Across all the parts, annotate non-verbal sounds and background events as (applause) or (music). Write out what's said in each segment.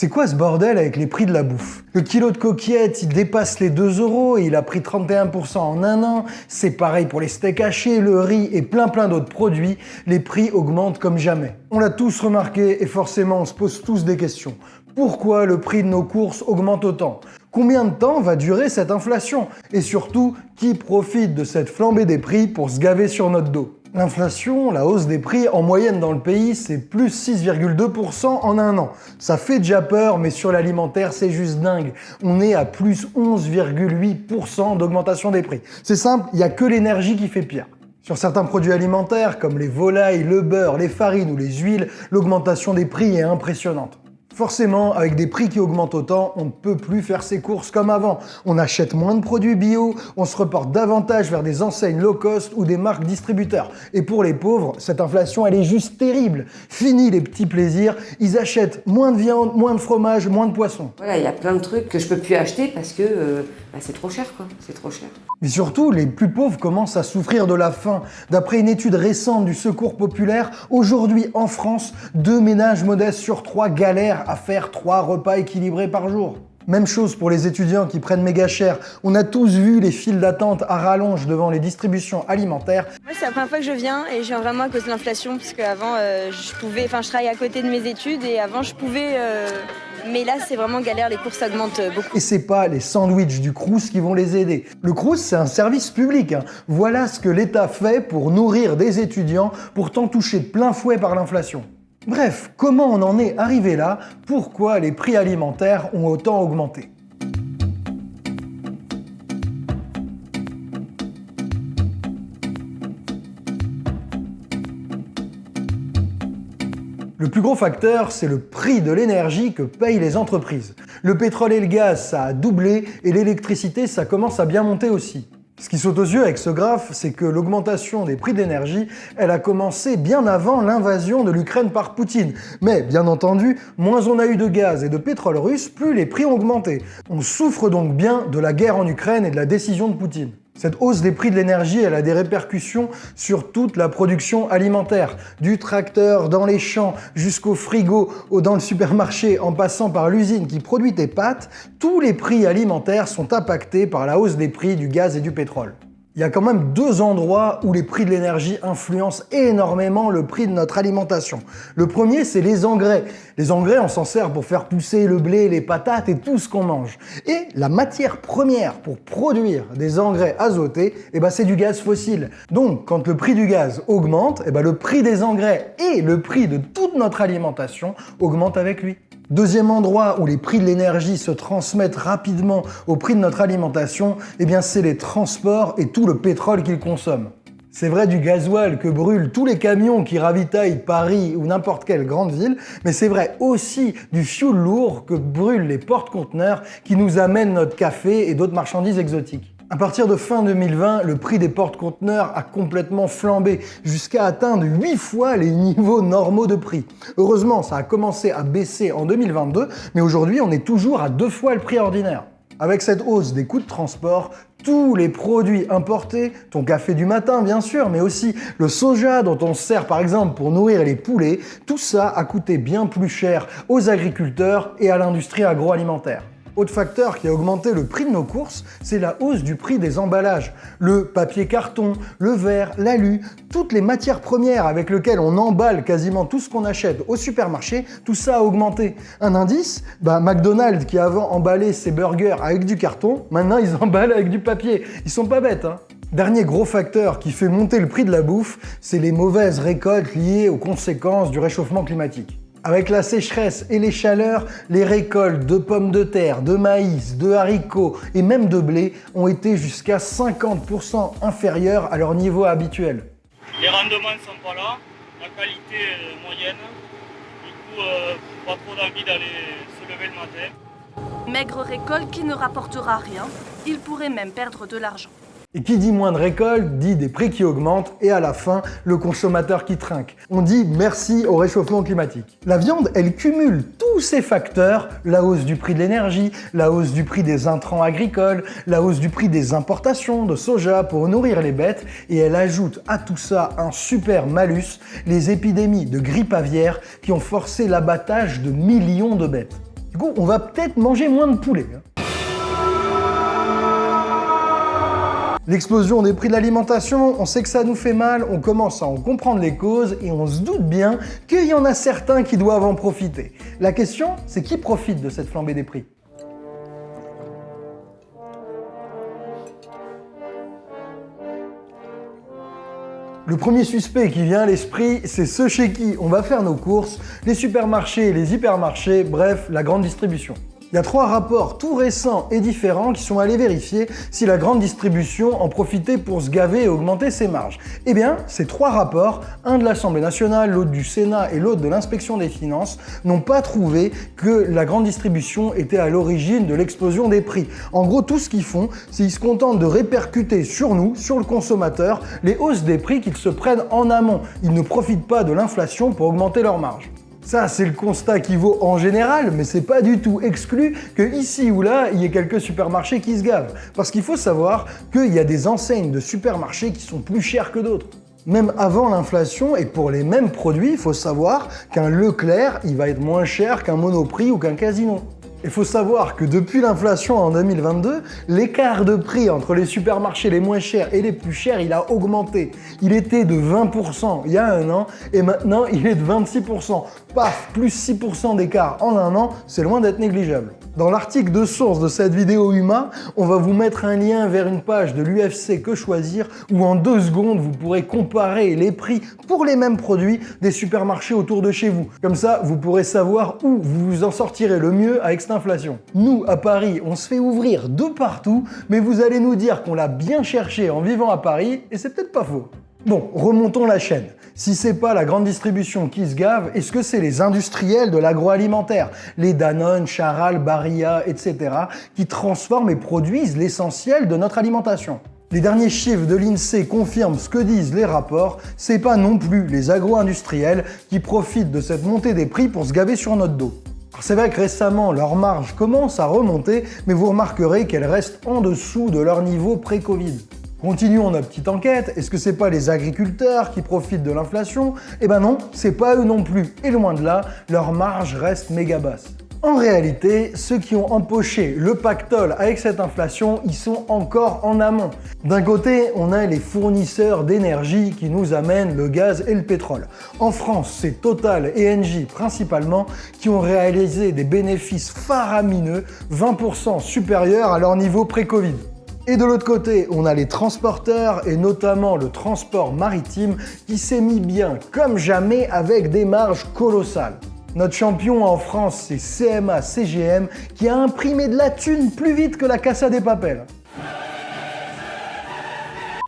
C'est quoi ce bordel avec les prix de la bouffe? Le kilo de coquillettes, il dépasse les 2 euros et il a pris 31% en un an. C'est pareil pour les steaks hachés, le riz et plein plein d'autres produits. Les prix augmentent comme jamais. On l'a tous remarqué et forcément on se pose tous des questions. Pourquoi le prix de nos courses augmente autant? Combien de temps va durer cette inflation? Et surtout, qui profite de cette flambée des prix pour se gaver sur notre dos? L'inflation, la hausse des prix en moyenne dans le pays, c'est plus 6,2% en un an. Ça fait déjà peur, mais sur l'alimentaire, c'est juste dingue. On est à plus 11,8% d'augmentation des prix. C'est simple, il n'y a que l'énergie qui fait pire. Sur certains produits alimentaires, comme les volailles, le beurre, les farines ou les huiles, l'augmentation des prix est impressionnante. Forcément, avec des prix qui augmentent autant, on ne peut plus faire ses courses comme avant. On achète moins de produits bio, on se reporte davantage vers des enseignes low cost ou des marques distributeurs. Et pour les pauvres, cette inflation, elle est juste terrible. Fini les petits plaisirs, ils achètent moins de viande, moins de fromage, moins de poisson. Voilà, il y a plein de trucs que je peux plus acheter parce que euh, bah, c'est trop cher, quoi. C'est trop cher. Mais surtout, les plus pauvres commencent à souffrir de la faim. D'après une étude récente du Secours populaire, aujourd'hui en France, deux ménages modestes sur trois galèrent à faire trois repas équilibrés par jour. Même chose pour les étudiants qui prennent méga cher. On a tous vu les files d'attente à rallonge devant les distributions alimentaires. Moi, c'est la première fois que je viens et je viens vraiment à cause de l'inflation parce qu'avant, euh, je pouvais, enfin, je travaille à côté de mes études et avant, je pouvais. Euh, mais là, c'est vraiment galère, les courses augmentent beaucoup. Et c'est pas les sandwichs du Crous qui vont les aider. Le Crous, c'est un service public. hein. Voilà ce que l'État fait pour nourrir des étudiants, pourtant touchés de plein fouet par l'inflation. Bref, comment on en est arrivé là? Pourquoi les prix alimentaires ont autant augmenté? Le plus gros facteur, c'est le prix de l'énergie que payent les entreprises. Le pétrole et le gaz, ça a doublé, et l'électricité, ça commence à bien monter aussi. Ce qui saute aux yeux avec ce graphe, c'est que l'augmentation des prix d'énergie, elle a commencé bien avant l'invasion de l'Ukraine par Poutine. Mais bien entendu, moins on a eu de gaz et de pétrole russe, plus les prix ont augmenté. On souffre donc bien de la guerre en Ukraine et de la décision de Poutine. Cette hausse des prix de l'énergie, elle a des répercussions sur toute la production alimentaire, du tracteur dans les champs jusqu'au frigo ou dans le supermarché en passant par l'usine qui produit tes pâtes, tous les prix alimentaires sont impactés par la hausse des prix du gaz et du pétrole. Il y a quand même deux endroits où les prix de l'énergie influencent énormément le prix de notre alimentation. Le premier, c'est les engrais. Les engrais, on s'en sert pour faire pousser le blé, les patates et tout ce qu'on mange. Et la matière première pour produire des engrais azotés, eh ben, c'est du gaz fossile. Donc, quand le prix du gaz augmente, eh ben, le prix des engrais et le prix de toute notre alimentation augmentent avec lui. Deuxième endroit où les prix de l'énergie se transmettent rapidement au prix de notre alimentation, eh bien c'est les transports et tout le pétrole qu'ils consomment. C'est vrai du gasoil que brûlent tous les camions qui ravitaillent Paris ou n'importe quelle grande ville, mais c'est vrai aussi du fioul lourd que brûlent les porte-conteneurs qui nous amènent notre café et d'autres marchandises exotiques. À partir de fin 2020, le prix des porte-conteneurs a complètement flambé jusqu'à atteindre 8 fois les niveaux normaux de prix. Heureusement, ça a commencé à baisser en 2022, mais aujourd'hui, on est toujours à deux fois le prix ordinaire. Avec cette hausse des coûts de transport, tous les produits importés, ton café du matin bien sûr, mais aussi le soja dont on se sert par exemple pour nourrir les poulets, tout ça a coûté bien plus cher aux agriculteurs et à l'industrie agroalimentaire. Autre facteur qui a augmenté le prix de nos courses, c'est la hausse du prix des emballages. Le papier carton, le verre, l'alu, toutes les matières premières avec lesquelles on emballe quasiment tout ce qu'on achète au supermarché, tout ça a augmenté. Un indice bah, McDonald's qui avant emballait ses burgers avec du carton, maintenant ils (laughs) emballent avec du papier. Ils sont pas bêtes, hein Dernier gros facteur qui fait monter le prix de la bouffe, c'est les mauvaises récoltes liées aux conséquences du réchauffement climatique. Avec la sécheresse et les chaleurs, les récoltes de pommes de terre, de maïs, de haricots et même de blé ont été jusqu'à 50% inférieures à leur niveau habituel. Les rendements ne sont pas là, la qualité est moyenne, du coup euh, pas trop d'envie d'aller se lever le matin. Maigre récolte qui ne rapportera rien, il pourrait même perdre de l'argent. Et qui dit moins de récolte dit des prix qui augmentent et à la fin, le consommateur qui trinque. On dit merci au réchauffement climatique. La viande, elle cumule tous ces facteurs, la hausse du prix de l'énergie, la hausse du prix des intrants agricoles, la hausse du prix des importations de soja pour nourrir les bêtes, et elle ajoute à tout ça un super malus, les épidémies de grippe aviaire qui ont forcé l'abattage de millions de bêtes. Du coup, on va peut-être manger moins de poulet. hein. L'explosion des prix de l'alimentation, on sait que ça nous fait mal, on commence à en comprendre les causes et on se doute bien qu'il y en a certains qui doivent en profiter. La question, c'est qui profite de cette flambée des prix? Le premier suspect qui vient à l'esprit, c'est ceux chez qui on va faire nos courses, les supermarchés, les hypermarchés, bref, la grande distribution. Il y a trois rapports tout récents et différents qui sont allés vérifier si la grande distribution en profitait pour se gaver et augmenter ses marges. Eh bien, ces trois rapports, un de l'Assemblée nationale, l'autre du Sénat et l'autre de l'inspection des finances, n'ont pas trouvé que la grande distribution était à l'origine de l'explosion des prix. En gros, tout ce qu'ils font, c'est qu'ils se contentent de répercuter sur nous, sur le consommateur, les hausses des prix qu'ils se prennent en amont. Ils ne profitent pas de l'inflation pour augmenter leurs marges. Ça, c'est le constat qui vaut en général, mais c'est pas du tout exclu que ici ou là, il y ait quelques supermarchés qui se gavent. Parce qu'il faut savoir qu'il y a des enseignes de supermarchés qui sont plus chères que d'autres. Même avant l'inflation, et pour les mêmes produits, il faut savoir qu'un Leclerc, il va être moins cher qu'un Monoprix ou qu'un Casino. Il faut savoir que depuis l'inflation en 2022, l'écart de prix entre les supermarchés les moins chers et les plus chers, il a augmenté. Il était de 20% il y a un an et maintenant il est de 26%. Paf, plus 6% d'écart en un an, c'est loin d'être négligeable. Dans l'article de source de cette vidéo Huma, on va vous mettre un lien vers une page de l'UFC Que Choisir où en deux secondes vous pourrez comparer les prix pour les mêmes produits des supermarchés autour de chez vous. Comme ça, vous pourrez savoir où vous vous en sortirez le mieux avec cette inflation. Nous, à Paris, on se fait ouvrir de partout, mais vous allez nous dire qu'on l'a bien cherché en vivant à Paris, et c'est peut-être pas faux. Bon, remontons la chaîne. Si c'est pas la grande distribution qui se gave, est-ce que c'est les industriels de l'agroalimentaire, les Danone, Charal, Barilla, etc., qui transforment et produisent l'essentiel de notre alimentation les derniers chiffres de l'INSEE confirment ce que disent les rapports, c'est pas non plus les agro-industriels qui profitent de cette montée des prix pour se gaver sur notre dos. C'est vrai que récemment, leur marge commence à remonter, mais vous remarquerez qu'elle reste en dessous de leur niveau pré-Covid. Continuons notre petite enquête, est-ce que c'est pas les agriculteurs qui profitent de l'inflation? Eh ben non, c'est pas eux non plus, et loin de là, leur marge reste méga basse. En réalité, ceux qui ont empoché le pactole avec cette inflation, ils sont encore en amont. D'un côté, on a les fournisseurs d'énergie qui nous amènent le gaz et le pétrole. En France, c'est Total et Engie principalement qui ont réalisé des bénéfices faramineux, 20% supérieurs à leur niveau pré-Covid. Et de l'autre côté, on a les transporteurs et notamment le transport maritime qui s'est mis bien comme jamais avec des marges colossales. Notre champion en France, c'est CMA CGM qui a imprimé de la thune plus vite que la Casa des Papels.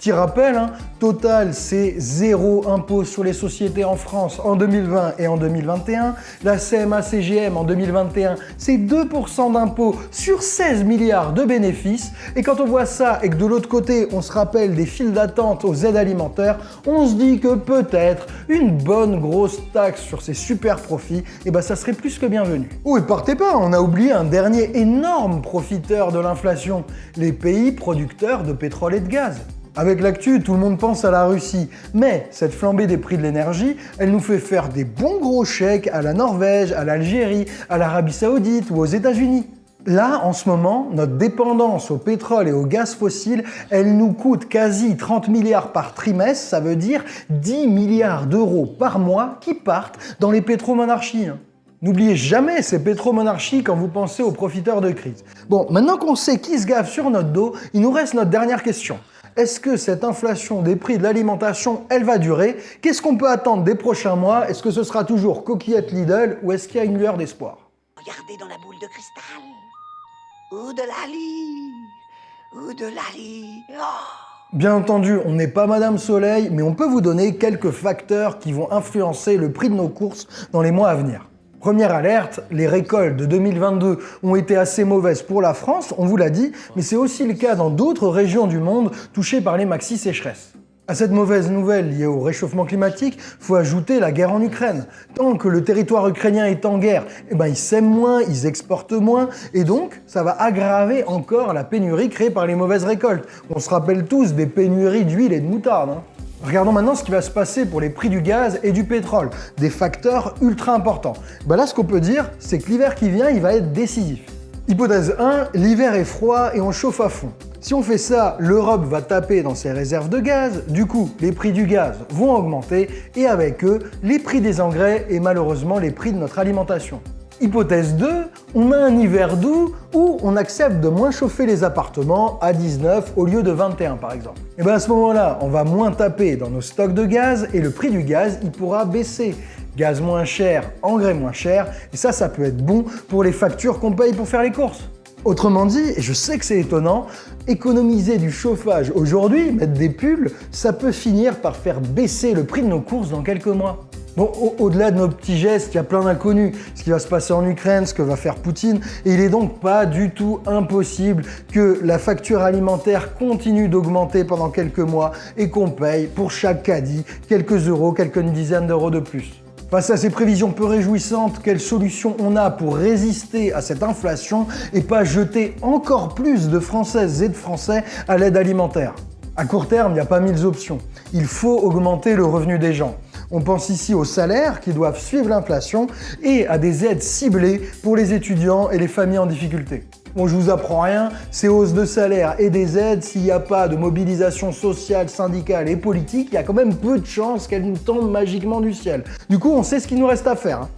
Petit rappel, hein, Total, c'est zéro impôt sur les sociétés en France en 2020 et en 2021. La CMA-CGM en 2021, c'est 2% d'impôt sur 16 milliards de bénéfices. Et quand on voit ça et que de l'autre côté, on se rappelle des files d'attente aux aides alimentaires, on se dit que peut-être une bonne grosse taxe sur ces super profits, eh ben ça serait plus que bienvenu. Oh, et partez pas, on a oublié un dernier énorme profiteur de l'inflation, les pays producteurs de pétrole et de gaz. Avec l'actu, tout le monde pense à la Russie, mais cette flambée des prix de l'énergie, elle nous fait faire des bons gros chèques à la Norvège, à l'Algérie, à l'Arabie Saoudite ou aux États-Unis. Là, en ce moment, notre dépendance au pétrole et au gaz fossile, elle nous coûte quasi 30 milliards par trimestre, ça veut dire 10 milliards d'euros par mois qui partent dans les pétromonarchies. hein. N'oubliez jamais ces pétromonarchies quand vous pensez aux profiteurs de crise. Bon, maintenant qu'on sait qui se gave sur notre dos, il nous reste notre dernière question. Est-ce que cette inflation des prix de l'alimentation, elle va durer? Qu'est-ce qu'on peut attendre des prochains mois? Est-ce que ce sera toujours coquillette Lidl ou est-ce qu'il y a une lueur d'espoir? Regardez dans la boule de cristal. Ou de la lie. Ou de la lie. Oh Bien entendu, on n'est pas Madame Soleil, mais on peut vous donner quelques facteurs qui vont influencer le prix de nos courses dans les mois à venir. Première alerte, les récoltes de 2022 ont été assez mauvaises pour la France, on vous l'a dit, mais c'est aussi le cas dans d'autres régions du monde touchées par les maxi sécheresses. À cette mauvaise nouvelle liée au réchauffement climatique, faut ajouter la guerre en Ukraine. Tant que le territoire ukrainien est en guerre, eh ben ils sèment moins, ils exportent moins, et donc ça va aggraver encore la pénurie créée par les mauvaises récoltes. On se rappelle tous des pénuries d'huile et de moutarde. hein. Regardons maintenant ce qui va se passer pour les prix du gaz et du pétrole, des facteurs ultra importants. Bah là, ce qu'on peut dire, c'est que l'hiver qui vient, il va être décisif. Hypothèse 1, l'hiver est froid et on chauffe à fond. Si on fait ça, l'Europe va taper dans ses réserves de gaz, du coup, les prix du gaz vont augmenter et avec eux, les prix des engrais et malheureusement les prix de notre alimentation. Hypothèse 2, on a un hiver doux où on accepte de moins chauffer les appartements à 19 au lieu de 21 par exemple. Et bien à ce moment-là, on va moins taper dans nos stocks de gaz et le prix du gaz, il pourra baisser. Gaz moins cher, engrais moins cher, et ça, ça peut être bon pour les factures qu'on paye pour faire les courses. Autrement dit, et je sais que c'est étonnant, économiser du chauffage aujourd'hui, mettre des pulls, ça peut finir par faire baisser le prix de nos courses dans quelques mois. Au-delà de nos petits gestes, il y a plein d'inconnus. Ce qui va se passer en Ukraine, ce que va faire Poutine. Et il est donc pas du tout impossible que la facture alimentaire continue d'augmenter pendant quelques mois et qu'on paye pour chaque caddie quelques euros, quelques dizaines d'euros de plus. Face à ces prévisions peu réjouissantes, quelle solution on a pour résister à cette inflation et pas jeter encore plus de Françaises et de Français à l'aide alimentaire? À court terme, il n'y a pas mille options. Il faut augmenter le revenu des gens. On pense ici aux salaires qui doivent suivre l'inflation et à des aides ciblées pour les étudiants et les familles en difficulté. Bon, je vous apprends rien, ces hausses de salaire et des aides, s'il n'y a pas de mobilisation sociale, syndicale et politique, il y a quand même peu de chances qu'elles nous tombent magiquement du ciel. Du coup, on sait ce qu'il nous reste à faire. Hein.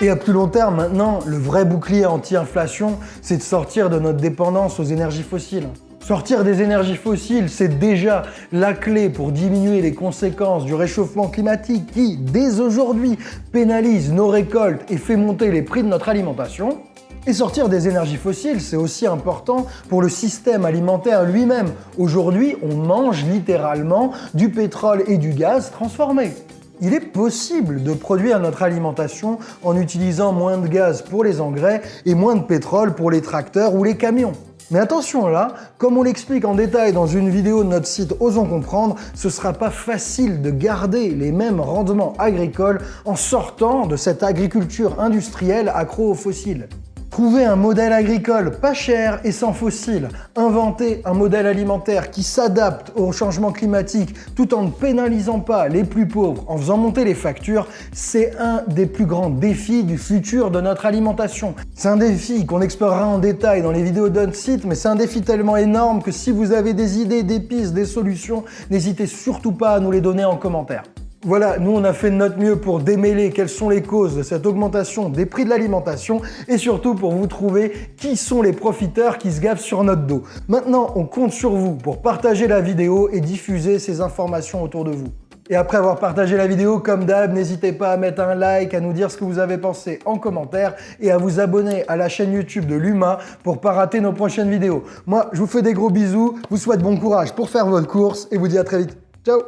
et à plus long terme, maintenant, le vrai bouclier anti-inflation, c'est de sortir de notre dépendance aux énergies fossiles. Sortir des énergies fossiles, c'est déjà la clé pour diminuer les conséquences du réchauffement climatique qui, dès aujourd'hui, pénalise nos récoltes et fait monter les prix de notre alimentation. Et sortir des énergies fossiles, c'est aussi important pour le système alimentaire lui-même. Aujourd'hui, on mange littéralement du pétrole et du gaz transformés. Il est possible de produire notre alimentation en utilisant moins de gaz pour les engrais et moins de pétrole pour les tracteurs ou les camions. Mais attention là, comme on l'explique en détail dans une vidéo de notre site Osons Comprendre, ce sera pas facile de garder les mêmes rendements agricoles en sortant de cette agriculture industrielle accro aux fossiles. Trouver un modèle agricole pas cher et sans fossiles, inventer un modèle alimentaire qui s'adapte au changement climatique tout en ne pénalisant pas les plus pauvres en faisant monter les factures, c'est un des plus grands défis du futur de notre alimentation. C'est un défi qu'on explorera en détail dans les vidéos d'un site, mais c'est un défi tellement énorme que si vous avez des idées, des pistes, des solutions, n'hésitez surtout pas à nous les donner en commentaire. Voilà, nous on a fait de notre mieux pour démêler quelles sont les causes de cette augmentation des prix de l'alimentation et surtout pour vous trouver qui sont les profiteurs qui se gavent sur notre dos. Maintenant, on compte sur vous pour partager la vidéo et diffuser ces informations autour de vous. Et après avoir partagé la vidéo, comme d'hab, n'hésitez pas à mettre un like, à nous dire ce que vous avez pensé en commentaire et à vous abonner à la chaîne YouTube de Luma pour pas rater nos prochaines vidéos. Moi, je vous fais des gros bisous, vous souhaite bon courage pour faire votre course et vous dis à très vite. Ciao